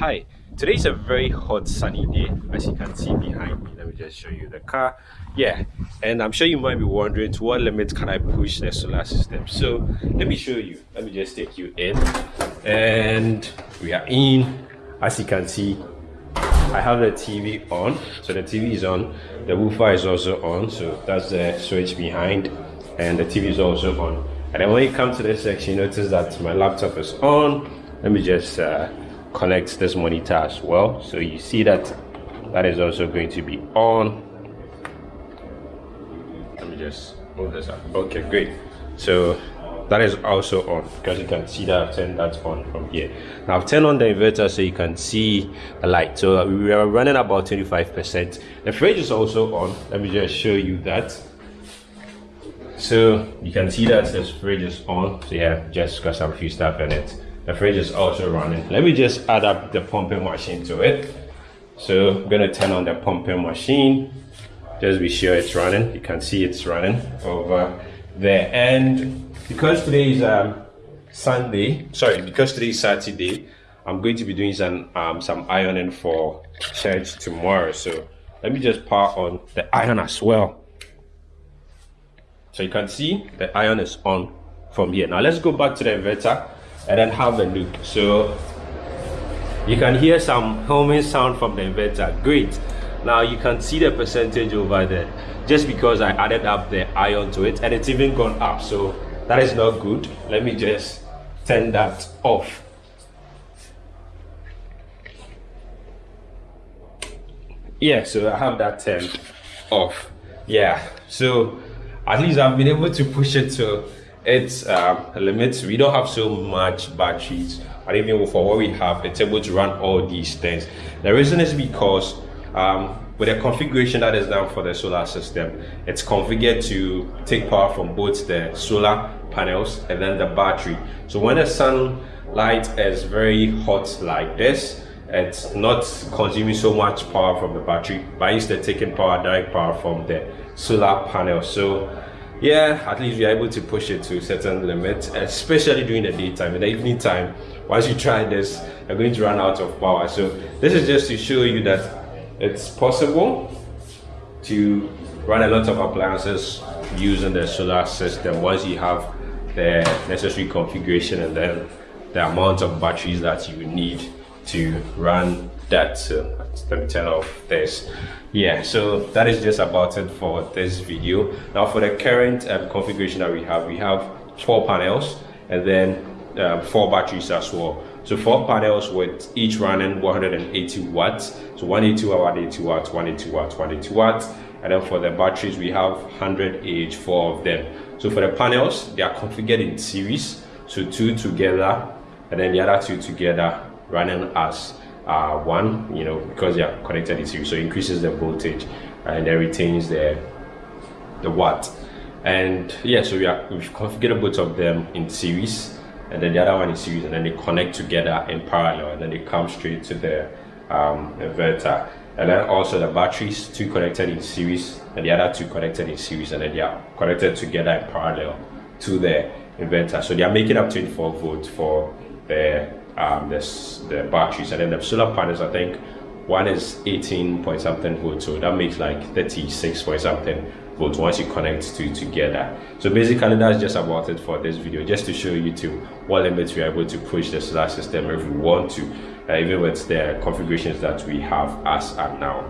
Hi, today is a very hot sunny day as you can see behind me. Let me just show you the car. Yeah, and I'm sure you might be wondering to what limit can I push the solar system. So let me show you. Let me just take you in and we are in. As you can see, I have the TV on. So the TV is on. The woofer is also on. So that's the switch behind and the TV is also on. And then when you come to this section, you notice that my laptop is on. Let me just uh, connect this monitor as well so you see that that is also going to be on. Let me just move this up. Okay great. So that is also on because you can see that I've turned that on from here. Now I've turned on the inverter so you can see the light. So we are running about 25 percent. The fridge is also on. Let me just show you that. So you can see that this fridge is on. So yeah just because I'm stuff in it the fridge is also running. Let me just add up the pumping machine to it. So i'm going to turn on the pumping machine. Just be sure it's running. You can see it's running over there. And because today is um, sunday sorry because today is saturday i'm going to be doing some um, some ironing for church tomorrow. So let me just power on the iron as well. So you can see the iron is on from here. Now let's go back to the inverter and then have a look. So you can hear some humming sound from the inverter great. Now you can see the percentage over there. Just because i added up the iron to it and it's even gone up. So that is not good. Let me just turn that off. Yeah so i have that turned off. Yeah so at least i've been able to push it to its um, limits. We don't have so much batteries, and even for what we have, it's able to run all these things. The reason is because um, with the configuration that is done for the solar system, it's configured to take power from both the solar panels and then the battery. So when the sunlight is very hot like this, it's not consuming so much power from the battery, but instead taking power, direct power from the solar panel. So yeah at least you're able to push it to a certain limit especially during the daytime in the evening time. Once you try this you're going to run out of power. So this is just to show you that it's possible to run a lot of appliances using the solar system once you have the necessary configuration and then the amount of batteries that you need to run that so let me turn off this. Yeah so that is just about it for this video. Now for the current um, configuration that we have we have four panels and then um, four batteries as well. So four panels with each running 180 watts. So 180 watt 180 watts 180 watts 180 watts and then for the batteries we have 100 ah four of them. So for the panels they are configured in series. So two together and then the other two together running as uh, one, you know, because they are connected in series. So it increases the voltage and then retains the the watt. And yeah, so we are we've configured both of them in series and then the other one in series and then they connect together in parallel and then they come straight to the um, inverter. And then also the batteries, two connected in series and the other two connected in series and then they are connected together in parallel to the inverter. So they are making up 24 volts for the um, this, the batteries and then the solar panels I think. One is 18 point something volts so that makes like 36 point something volts once you connect two together. So basically that's just about it for this video just to show you to what limits we are able to push the solar system if we want to uh, even with the configurations that we have as at now